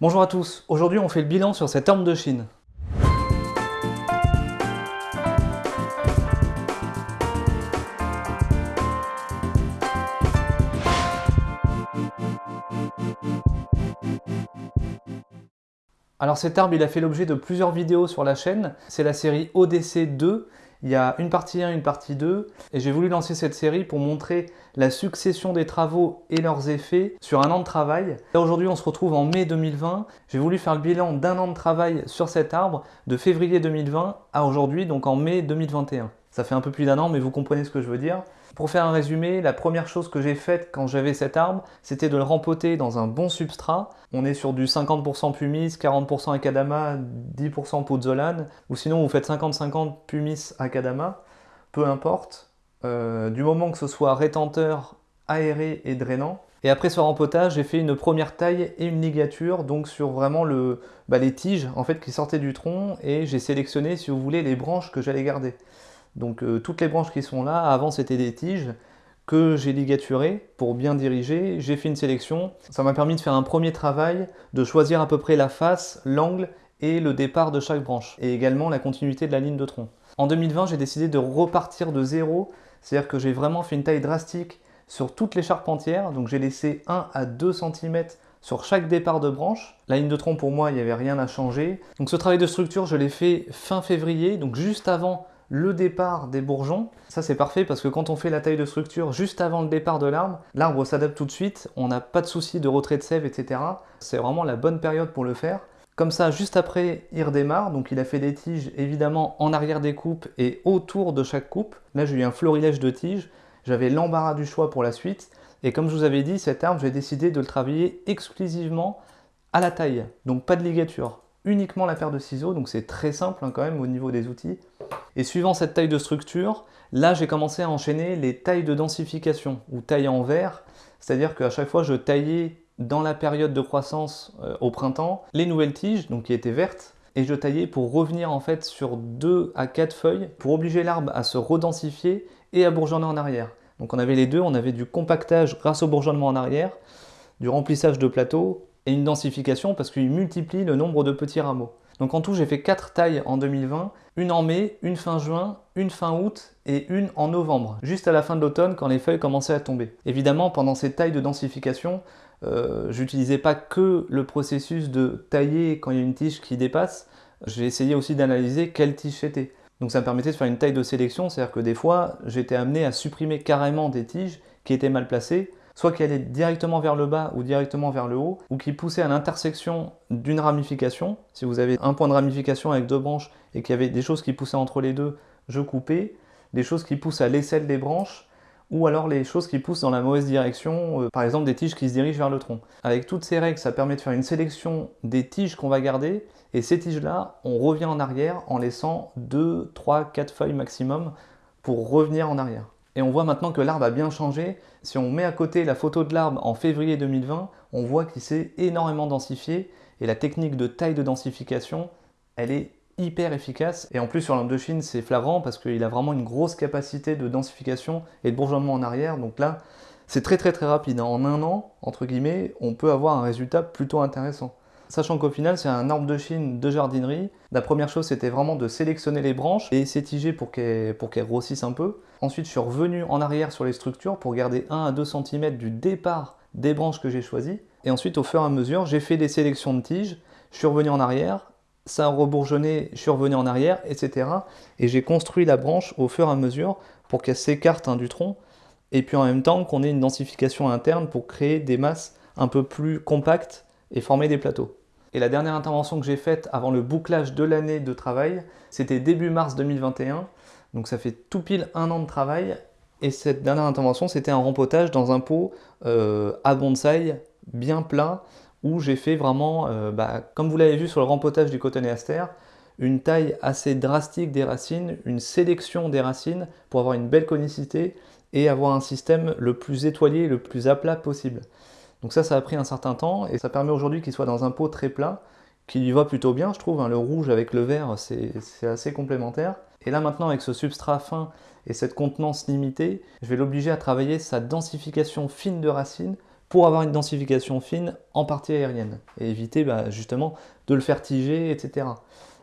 Bonjour à tous, aujourd'hui on fait le bilan sur cette arme de Chine. Alors cet arbre il a fait l'objet de plusieurs vidéos sur la chaîne, c'est la série ODC 2, il y a une partie 1, une partie 2, et j'ai voulu lancer cette série pour montrer la succession des travaux et leurs effets sur un an de travail. Aujourd'hui on se retrouve en mai 2020, j'ai voulu faire le bilan d'un an de travail sur cet arbre de février 2020 à aujourd'hui, donc en mai 2021. Ça fait un peu plus d'un an, mais vous comprenez ce que je veux dire. Pour faire un résumé, la première chose que j'ai faite quand j'avais cet arbre, c'était de le rempoter dans un bon substrat. On est sur du 50% pumice, 40% acadama, 10% pozzolane, ou sinon vous faites 50-50 pumice acadama, peu importe. Euh, du moment que ce soit rétenteur, aéré et drainant. Et après ce rempotage, j'ai fait une première taille et une ligature, donc sur vraiment bah, les tiges en fait qui sortaient du tronc, et j'ai sélectionné, si vous voulez, les branches que j'allais garder. Donc euh, toutes les branches qui sont là, avant c'était des tiges que j'ai ligaturées pour bien diriger. J'ai fait une sélection. Ça m'a permis de faire un premier travail, de choisir à peu près la face, l'angle et le départ de chaque branche. Et également la continuité de la ligne de tronc. En 2020, j'ai décidé de repartir de zéro. C'est-à-dire que j'ai vraiment fait une taille drastique sur toutes les charpentières. Donc j'ai laissé 1 à 2 cm sur chaque départ de branche. La ligne de tronc pour moi, il n'y avait rien à changer. Donc ce travail de structure, je l'ai fait fin février, donc juste avant le départ des bourgeons. Ça c'est parfait parce que quand on fait la taille de structure juste avant le départ de l'arbre, l'arbre s'adapte tout de suite, on n'a pas de souci de retrait de sève, etc. C'est vraiment la bonne période pour le faire. Comme ça, juste après, il redémarre, donc il a fait des tiges évidemment en arrière des coupes et autour de chaque coupe. Là j'ai eu un florilège de tiges, j'avais l'embarras du choix pour la suite. Et comme je vous avais dit, cet arbre, j'ai décidé de le travailler exclusivement à la taille, donc pas de ligature uniquement la paire de ciseaux, donc c'est très simple hein, quand même au niveau des outils. Et suivant cette taille de structure, là j'ai commencé à enchaîner les tailles de densification, ou taille en verre, c'est-à-dire qu'à chaque fois je taillais dans la période de croissance euh, au printemps les nouvelles tiges, donc qui étaient vertes, et je taillais pour revenir en fait sur 2 à 4 feuilles, pour obliger l'arbre à se redensifier et à bourgeonner en arrière. Donc on avait les deux, on avait du compactage grâce au bourgeonnement en arrière, du remplissage de plateau et une densification parce qu'il multiplie le nombre de petits rameaux. Donc en tout, j'ai fait 4 tailles en 2020, une en mai, une fin juin, une fin août et une en novembre, juste à la fin de l'automne quand les feuilles commençaient à tomber. Évidemment, pendant ces tailles de densification, euh, j'utilisais pas que le processus de tailler quand il y a une tige qui dépasse, j'ai essayé aussi d'analyser quelle tige c'était. Donc ça me permettait de faire une taille de sélection, c'est-à-dire que des fois, j'étais amené à supprimer carrément des tiges qui étaient mal placées soit qui allait directement vers le bas ou directement vers le haut, ou qui poussait à l'intersection d'une ramification. Si vous avez un point de ramification avec deux branches et qu'il y avait des choses qui poussaient entre les deux, je coupais. Des choses qui poussent à l'aisselle des branches, ou alors les choses qui poussent dans la mauvaise direction, euh, par exemple des tiges qui se dirigent vers le tronc. Avec toutes ces règles, ça permet de faire une sélection des tiges qu'on va garder, et ces tiges-là, on revient en arrière en laissant 2, 3, 4 feuilles maximum pour revenir en arrière. Et on voit maintenant que l'arbre a bien changé. Si on met à côté la photo de l'arbre en février 2020, on voit qu'il s'est énormément densifié. Et la technique de taille de densification, elle est hyper efficace. Et en plus, sur l'arbre de Chine, c'est flagrant parce qu'il a vraiment une grosse capacité de densification et de bourgeonnement en arrière. Donc là, c'est très très très rapide. En un an, entre guillemets, on peut avoir un résultat plutôt intéressant. Sachant qu'au final, c'est un arbre de Chine de jardinerie. La première chose, c'était vraiment de sélectionner les branches et s'étiger pour qu'elles grossissent un peu. Ensuite, je suis revenu en arrière sur les structures pour garder 1 à 2 cm du départ des branches que j'ai choisies. Et ensuite, au fur et à mesure, j'ai fait des sélections de tiges. Je suis revenu en arrière, ça a rebourgeonné, je suis revenu en arrière, etc. Et j'ai construit la branche au fur et à mesure pour qu'elle s'écarte hein, du tronc. Et puis en même temps qu'on ait une densification interne pour créer des masses un peu plus compactes et former des plateaux. Et la dernière intervention que j'ai faite avant le bouclage de l'année de travail, c'était début mars 2021. Donc ça fait tout pile un an de travail. Et cette dernière intervention, c'était un rempotage dans un pot euh, à bonsaï, bien plat, où j'ai fait vraiment, euh, bah, comme vous l'avez vu sur le rempotage du coton et aster, une taille assez drastique des racines, une sélection des racines pour avoir une belle conicité et avoir un système le plus étoilé le plus à plat possible. Donc ça, ça a pris un certain temps et ça permet aujourd'hui qu'il soit dans un pot très plat, qui lui va plutôt bien, je trouve. Hein. Le rouge avec le vert, c'est assez complémentaire. Et là maintenant, avec ce substrat fin et cette contenance limitée, je vais l'obliger à travailler sa densification fine de racines pour avoir une densification fine en partie aérienne et éviter bah, justement de le faire tiger, etc.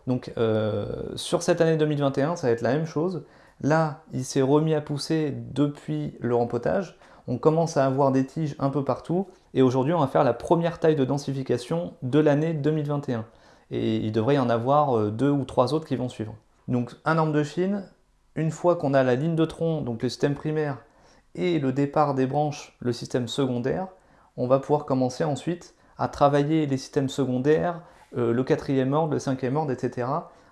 Donc euh, sur cette année 2021, ça va être la même chose. Là, il s'est remis à pousser depuis le rempotage. On commence à avoir des tiges un peu partout. Et aujourd'hui, on va faire la première taille de densification de l'année 2021. Et il devrait y en avoir euh, deux ou trois autres qui vont suivre. Donc un arme de Chine, une fois qu'on a la ligne de tronc, donc le système primaire, et le départ des branches, le système secondaire, on va pouvoir commencer ensuite à travailler les systèmes secondaires, euh, le quatrième ordre, le cinquième ordre, etc.,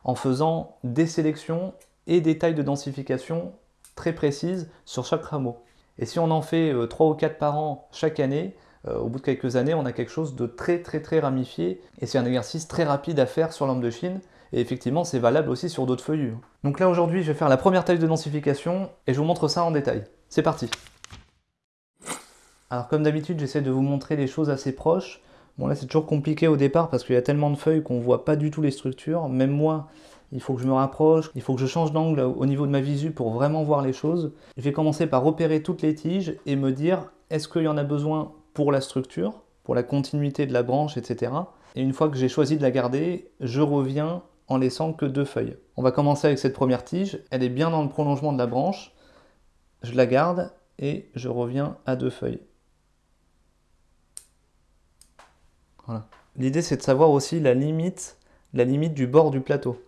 en faisant des sélections et des tailles de densification très précises sur chaque rameau. Et si on en fait 3 euh, ou 4 par an chaque année, au bout de quelques années, on a quelque chose de très très très ramifié, et c'est un exercice très rapide à faire sur l'âme de Chine, et effectivement c'est valable aussi sur d'autres feuillus. Donc là aujourd'hui je vais faire la première taille de densification, et je vous montre ça en détail. C'est parti Alors comme d'habitude j'essaie de vous montrer les choses assez proches, Bon là c'est toujours compliqué au départ parce qu'il y a tellement de feuilles qu'on voit pas du tout les structures. Même moi, il faut que je me rapproche, il faut que je change d'angle au niveau de ma visu pour vraiment voir les choses. Je vais commencer par repérer toutes les tiges et me dire est-ce qu'il y en a besoin pour la structure, pour la continuité de la branche, etc. Et une fois que j'ai choisi de la garder, je reviens en laissant que deux feuilles. On va commencer avec cette première tige, elle est bien dans le prolongement de la branche, je la garde et je reviens à deux feuilles. L'idée c'est de savoir aussi la limite, la limite du bord du plateau.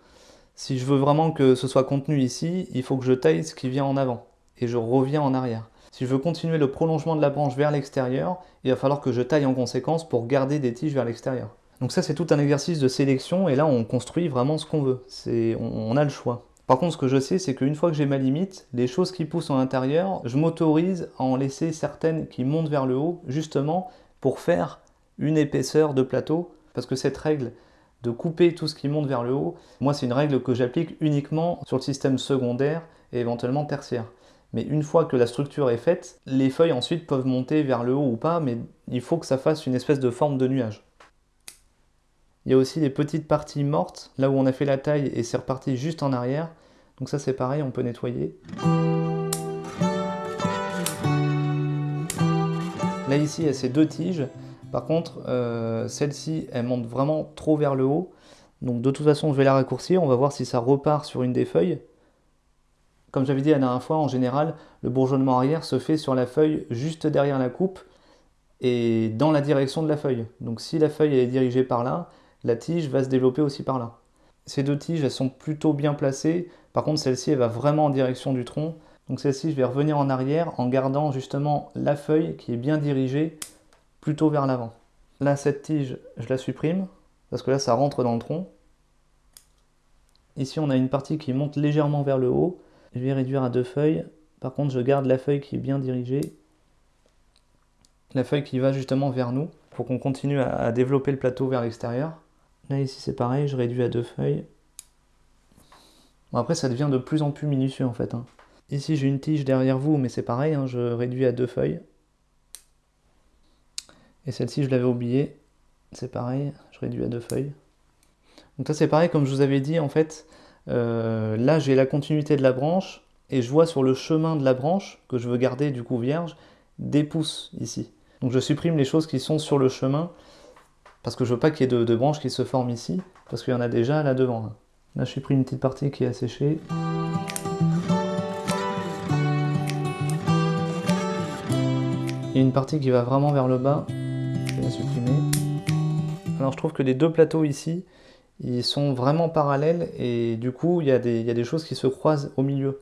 Si je veux vraiment que ce soit contenu ici, il faut que je taille ce qui vient en avant et je reviens en arrière. Si je veux continuer le prolongement de la branche vers l'extérieur, il va falloir que je taille en conséquence pour garder des tiges vers l'extérieur. Donc ça c'est tout un exercice de sélection et là on construit vraiment ce qu'on veut. On, a le choix. Par contre ce que je sais c'est qu'une fois que j'ai ma limite, les choses qui poussent en intérieur, je m'autorise à en laisser certaines qui montent vers le haut justement pour faire une épaisseur de plateau, parce que cette règle de couper tout ce qui monte vers le haut, moi c'est une règle que j'applique uniquement sur le système secondaire et éventuellement tertiaire. Mais une fois que la structure est faite, les feuilles ensuite peuvent monter vers le haut ou pas, mais il faut que ça fasse une espèce de forme de nuage. Il y a aussi des petites parties mortes, là où on a fait la taille et c'est reparti juste en arrière. Donc ça c'est pareil, on peut nettoyer. Là ici, il y a ces deux tiges. Par contre, euh, celle-ci, elle monte vraiment trop vers le haut. Donc de toute façon, je vais la raccourcir. On va voir si ça repart sur une des feuilles. Comme j'avais dit la dernière fois, en général, le bourgeonnement arrière se fait sur la feuille juste derrière la coupe et dans la direction de la feuille. Donc si la feuille est dirigée par là, la tige va se développer aussi par là. Ces deux tiges, elles sont plutôt bien placées. Par contre, celle-ci, elle va vraiment en direction du tronc. Donc celle-ci, je vais revenir en arrière en gardant justement la feuille qui est bien dirigée plutôt vers l'avant. Là, cette tige, je la supprime, parce que là, ça rentre dans le tronc. Ici, on a une partie qui monte légèrement vers le haut. Je vais réduire à deux feuilles. Par contre, je garde la feuille qui est bien dirigée. La feuille qui va justement vers nous, pour qu'on continue à développer le plateau vers l'extérieur. Là, ici, c'est pareil, je réduis à deux feuilles. Bon, après, ça devient de plus en plus minutieux, en fait. Hein. Ici, j'ai une tige derrière vous, mais c'est pareil, hein, je réduis à deux feuilles. Et celle-ci, je l'avais oubliée. C'est pareil, je réduis à deux feuilles. Donc ça, c'est pareil, comme je vous avais dit, en fait, euh, là, j'ai la continuité de la branche, et je vois sur le chemin de la branche, que je veux garder du coup vierge, des pousses ici. Donc je supprime les choses qui sont sur le chemin, parce que je veux pas qu'il y ait de, branches qui se forment ici, parce qu'il y en a déjà là devant. Là, je supprime une petite partie qui est asséchée. Et une partie qui va vraiment vers le bas, supprimer. Alors je trouve que les deux plateaux ici, ils sont vraiment parallèles et du coup il y, a des, y a des choses qui se croisent au milieu.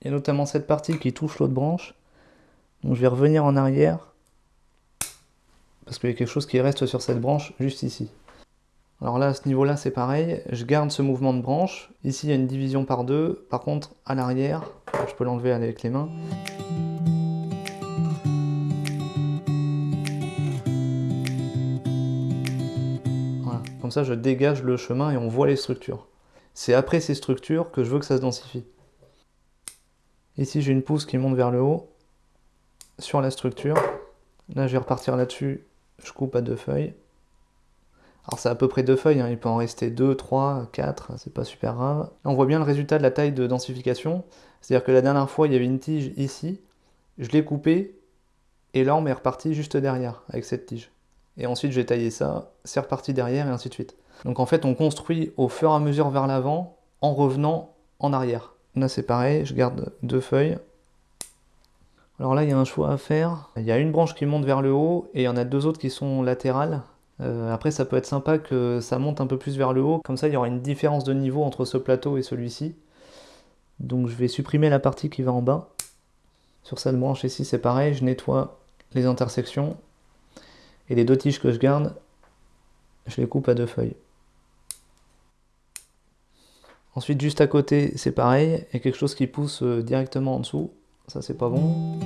Il y a notamment cette partie qui touche l'autre branche. Donc je vais revenir en arrière parce qu'il y a quelque chose qui reste sur cette branche juste ici. Alors là, à ce niveau-là, c'est pareil. Je garde ce mouvement de branche. Ici, il y a une division par deux. Par contre, à l'arrière, je peux l'enlever avec les mains. Ça, je dégage le chemin et on voit les structures. C'est après ces structures que je veux que ça se densifie. Ici, j'ai une pousse qui monte vers le haut sur la structure. Là, je vais repartir là-dessus. Je coupe à deux feuilles. Alors c'est à peu près deux feuilles, hein. il peut en rester deux, trois, quatre, c'est pas super grave. on voit bien le résultat de la taille de densification. C'est-à-dire que la dernière fois, il y avait une tige ici. Je l'ai coupée et l'arbre est reparti juste derrière, avec cette tige. Et ensuite j'ai taillé ça, c'est reparti derrière, et ainsi de suite. Donc en fait on construit au fur et à mesure vers l'avant, en revenant en arrière. Là c'est pareil, je garde deux feuilles. Alors là il y a un choix à faire. Il y a une branche qui monte vers le haut, et il y en a deux autres qui sont latérales. Euh, après ça peut être sympa que ça monte un peu plus vers le haut, comme ça il y aura une différence de niveau entre ce plateau et celui-ci. Donc je vais supprimer la partie qui va en bas. Sur cette branche ici, c'est pareil, je nettoie les intersections. Et les deux tiges que je garde, je les coupe à deux feuilles. Ensuite, juste à côté, c'est pareil, il y a quelque chose qui pousse euh, directement en dessous. Ça, c'est pas bon.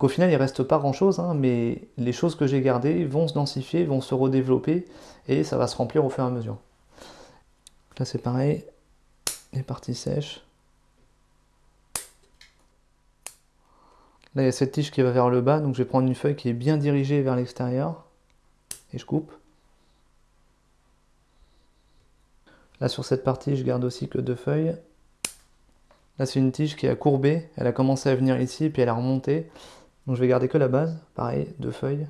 Donc au final, il reste pas grand-chose, hein, mais les choses que j'ai gardées vont se densifier, vont se redévelopper, et ça va se remplir au fur et à mesure. Là c'est pareil, les parties sèches. Là il y a cette tige qui va vers le bas, donc je vais prendre une feuille qui est bien dirigée vers l'extérieur, et je coupe. Là sur cette partie, je garde aussi que deux feuilles. Là c'est une tige qui a courbé, elle a commencé à venir ici, puis elle a remonté. Donc je vais garder que la base, pareil, deux feuilles.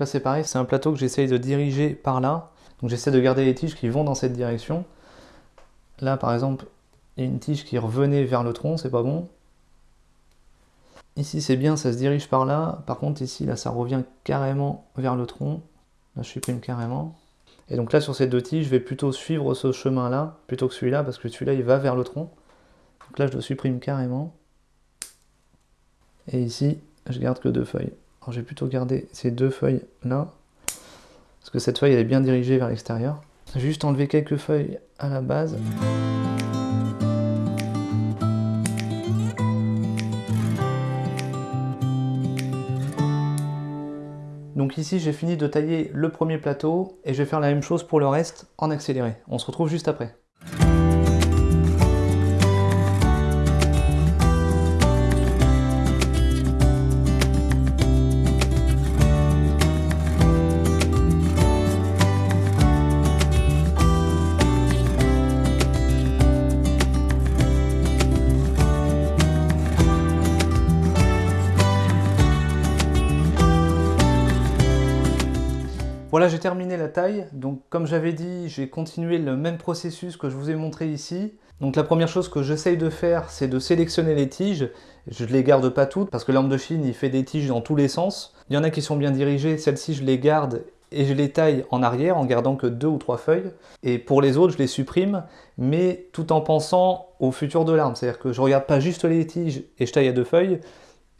là c'est pareil, c'est un plateau que j'essaye de diriger par là. Donc j'essaie de garder les tiges qui vont dans cette direction. Là par exemple, il y a une tige qui revenait vers le tronc, c'est pas bon. Ici c'est bien, ça se dirige par là. Par contre ici, là ça revient carrément vers le tronc. Là je supprime carrément. Et donc là, sur ces deux tiges, je vais plutôt suivre ce chemin-là, plutôt que celui-là, parce que celui-là, il va vers le tronc. Donc là, je le supprime carrément. Et ici, je garde que deux feuilles. Alors, je vais plutôt garder ces deux feuilles-là, parce que cette feuille, elle est bien dirigée vers l'extérieur. Juste enlever quelques feuilles à la base. Ici j'ai fini de tailler le premier plateau et je vais faire la même chose pour le reste en accéléré. On se retrouve juste après. J'ai terminé la taille. Donc, comme j'avais dit, j'ai continué le même processus que je vous ai montré ici. Donc, la première chose que j'essaye de faire, c'est de sélectionner les tiges. Je ne les garde pas toutes, parce que l'arme de Chine, il fait des tiges dans tous les sens. Il y en a qui sont bien dirigées, celles-ci, je les garde et je les taille en arrière en gardant que deux ou trois feuilles. Et pour les autres, je les supprime, mais tout en pensant au futur de l'arme. C'est-à-dire que je ne regarde pas juste les tiges et je taille à deux feuilles,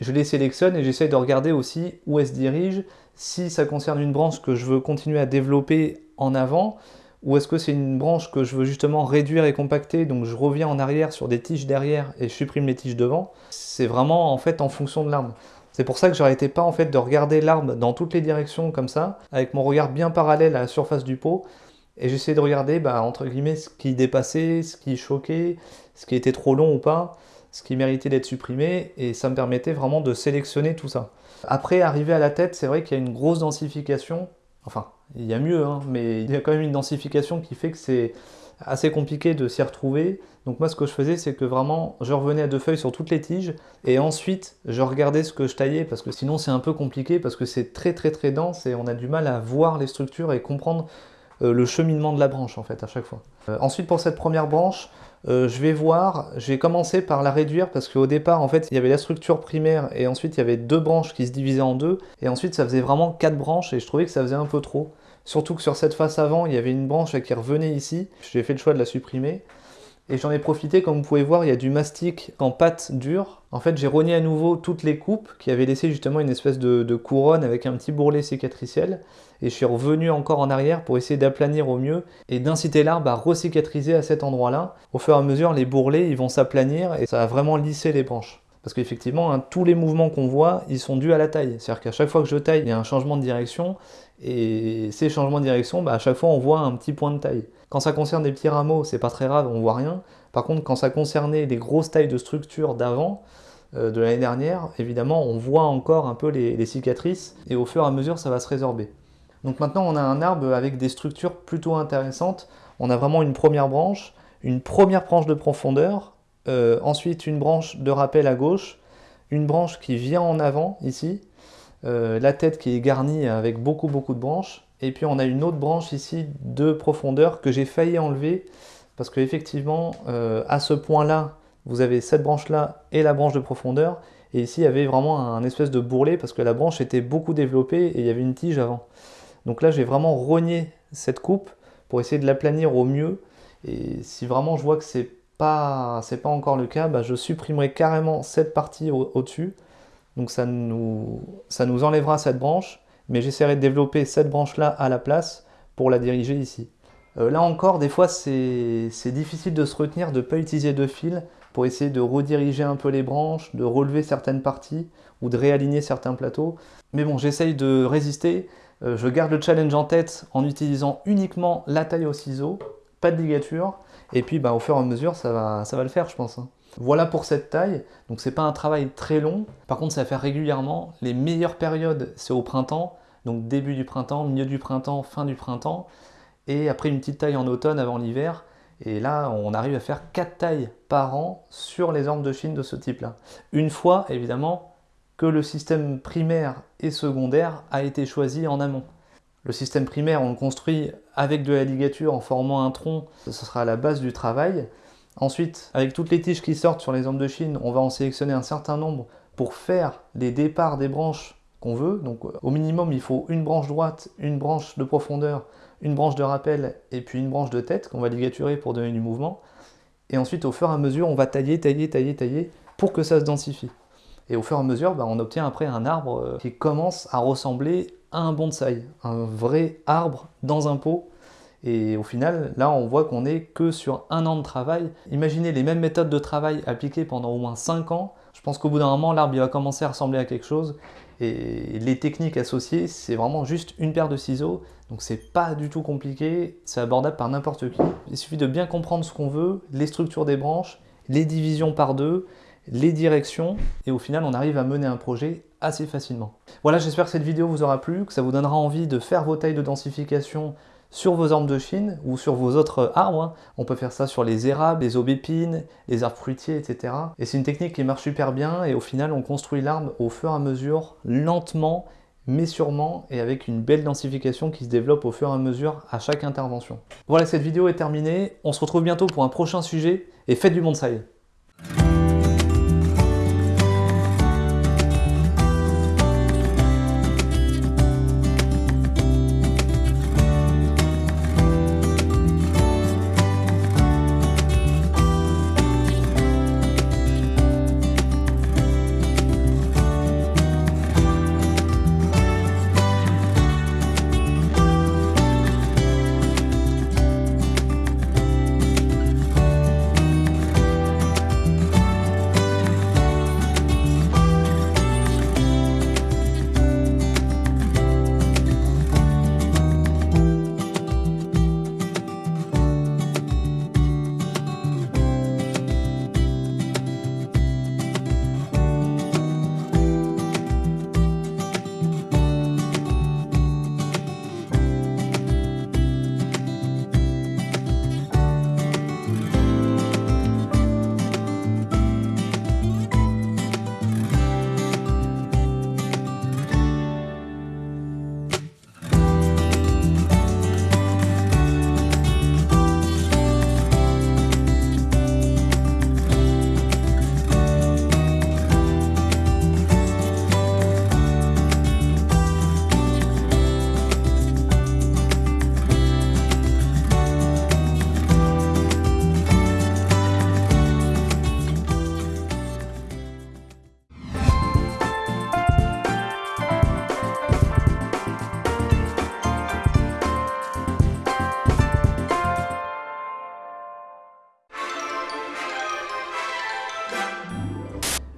je les sélectionne et j'essaie de regarder aussi où elles se dirigent, si ça concerne une branche que je veux continuer à développer en avant, ou est-ce que c'est une branche que je veux justement réduire et compacter, donc je reviens en arrière sur des tiges derrière et je supprime les tiges devant. C'est vraiment en fait en fonction de l'arbre. C'est pour ça que j'arrêtais pas en fait de regarder l'arbre dans toutes les directions comme ça, avec mon regard bien parallèle à la surface du pot, et j'essayais de regarder bah, entre ce qui dépassait, ce qui choquait, ce qui était trop long ou pas ce qui méritait d'être supprimé, et ça me permettait vraiment de sélectionner tout ça. Après, arriver à la tête, c'est vrai qu'il y a une grosse densification, enfin, il y a mieux, hein, mais il y a quand même une densification qui fait que c'est assez compliqué de s'y retrouver. Donc moi, ce que je faisais, c'est que vraiment, je revenais à deux feuilles sur toutes les tiges, et ensuite, je regardais ce que je taillais, parce que sinon, c'est un peu compliqué, parce que c'est très très très dense, et on a du mal à voir les structures et comprendre euh, le cheminement de la branche, en fait, à chaque fois. Euh, ensuite, pour cette première branche, euh, je vais voir, j'ai commencé par la réduire parce qu'au départ, en fait, il y avait la structure primaire et ensuite il y avait deux branches qui se divisaient en deux. Et ensuite, ça faisait vraiment quatre branches et je trouvais que ça faisait un peu trop. Surtout que sur cette face avant, il y avait une branche qui revenait ici. J'ai fait le choix de la supprimer. Et j'en ai profité, comme vous pouvez voir, il y a du mastic en pâte dure. En fait, j'ai rogné à nouveau toutes les coupes qui avaient laissé justement une espèce de, couronne avec un petit bourrelet cicatriciel et je suis revenu encore en arrière pour essayer d'aplanir au mieux et d'inciter l'arbre à recicatriser à cet endroit-là. Au fur et à mesure, les bourrelets ils vont s'aplanir et ça va vraiment lisser les branches. Parce qu'effectivement, hein, tous les mouvements qu'on voit, ils sont dus à la taille. C'est-à-dire qu'à chaque fois que je taille, il y a un changement de direction. Et ces changements de direction, bah, à chaque fois on voit un petit point de taille. Quand ça concerne des petits rameaux, c'est pas très grave, on voit rien. Par contre, quand ça concernait des grosses tailles de structure d'avant, euh, de l'année dernière, évidemment, on voit encore un peu les, cicatrices, et au fur et à mesure, ça va se résorber. Donc maintenant, on a un arbre avec des structures plutôt intéressantes. On a vraiment une première branche, une première branche de profondeur, euh, ensuite une branche de rappel à gauche, une branche qui vient en avant, ici, euh, la tête qui est garnie avec beaucoup beaucoup de branches, et puis on a une autre branche ici de profondeur que j'ai failli enlever, parce qu'effectivement, à ce point-là, vous avez cette branche-là et la branche de profondeur, et ici il y avait vraiment un espèce de bourrelet parce que la branche était beaucoup développée et il y avait une tige avant. Donc là j'ai vraiment rogné cette coupe pour essayer de l'aplanir au mieux, et si vraiment je vois que c'est pas, pas encore le cas, bah, je supprimerai carrément cette partie au-dessus, donc ça nous, ça nous enlèvera cette branche, mais j'essaierai de développer cette branche-là à la place pour la diriger ici. Euh, là encore, des fois, c'est difficile de se retenir de ne pas utiliser de fil pour essayer de rediriger un peu les branches, de relever certaines parties ou de réaligner certains plateaux. Mais bon, j'essaye de résister. Euh, je garde le challenge en tête en utilisant uniquement la taille au ciseau, pas de ligature. Et puis bah, au fur et à mesure, ça va, ça va le faire, je pense. Voilà pour cette taille. Donc c'est pas un travail très long. Par contre, ça va faire régulièrement. Les meilleures périodes, c'est au printemps. Donc début du printemps, milieu du printemps, fin du printemps. Et après une petite taille en automne avant l'hiver. Et là, on arrive à faire 4 tailles par an sur les armes de Chine de ce type-là. Une fois, évidemment, que le système primaire et secondaire a été choisi en amont. Le système primaire, on le construit avec de la ligature en formant un tronc, ce sera la base du travail. Ensuite, avec toutes les tiges qui sortent sur les armes de Chine, on va en sélectionner un certain nombre pour faire les départs des branches qu'on veut. Donc au minimum, il faut une branche droite, une branche de profondeur, une branche de rappel et puis une branche de tête qu'on va ligaturer pour donner du mouvement. Et ensuite, au fur et à mesure, on va tailler, tailler, tailler, tailler pour que ça se densifie. Et au fur et à mesure, bah, on obtient après un arbre euh, qui commence à ressembler à un bonsaï, un vrai arbre dans un pot. Et au final, là, on voit qu'on n'est que sur un an de travail. Imaginez les mêmes méthodes de travail appliquées pendant au moins 5 ans. Je pense qu'au bout d'un moment, l'arbre va commencer à ressembler à quelque chose. Et les techniques associées, c'est vraiment juste une paire de ciseaux. Donc c'est pas du tout compliqué, c'est abordable par n'importe qui. Il suffit de bien comprendre ce qu'on veut, les structures des branches, les divisions par deux, les directions, et au final on arrive à mener un projet assez facilement. Voilà, j'espère que cette vidéo vous aura plu, que ça vous donnera envie de faire vos tailles de densification sur vos arbres de Chine ou sur vos autres arbres. Hein. On peut faire ça sur les érables, les aubépines, les arbres fruitiers, etc. Et c'est une technique qui marche super bien et au final on construit l'arbre au fur et à mesure, lentement, mais sûrement et avec une belle densification qui se développe au fur et à mesure à chaque intervention. Voilà, cette vidéo est terminée. On se retrouve bientôt pour un prochain sujet et faites du bonsaï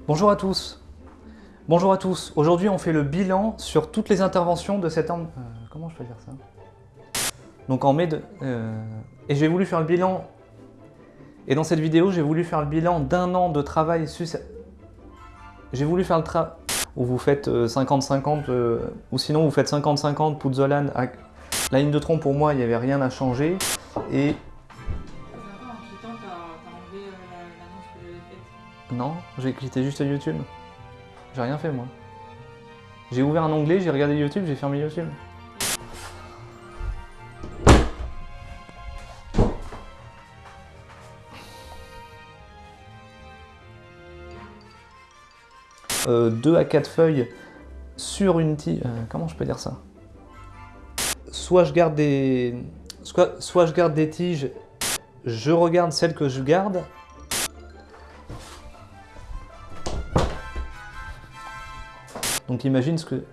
Bonjour à tous Bonjour à tous Aujourd'hui on fait le bilan sur toutes les interventions de cette. Euh, comment je peux dire ça? Donc en mai de... euh, et j'ai voulu faire le bilan... Et dans cette vidéo, j'ai voulu faire le bilan d'un an de travail sus... J'ai voulu faire le travail... Où vous faites euh, 50-50, euh, ou sinon vous faites 50-50 Puzzolan. à- La ligne de tronc, pour moi, il n'y avait rien à changer. Et euh. Non, j'ai quitté juste YouTube. J'ai rien fait, moi. J'ai ouvert un onglet, j'ai regardé YouTube, j'ai fermé YouTube. Euh, 2 à 4 feuilles sur une tige. euh, comment je peux dire ça? Soit je garde des. Soit je garde des tiges, je regarde celles que je garde. Donc imagine ce que.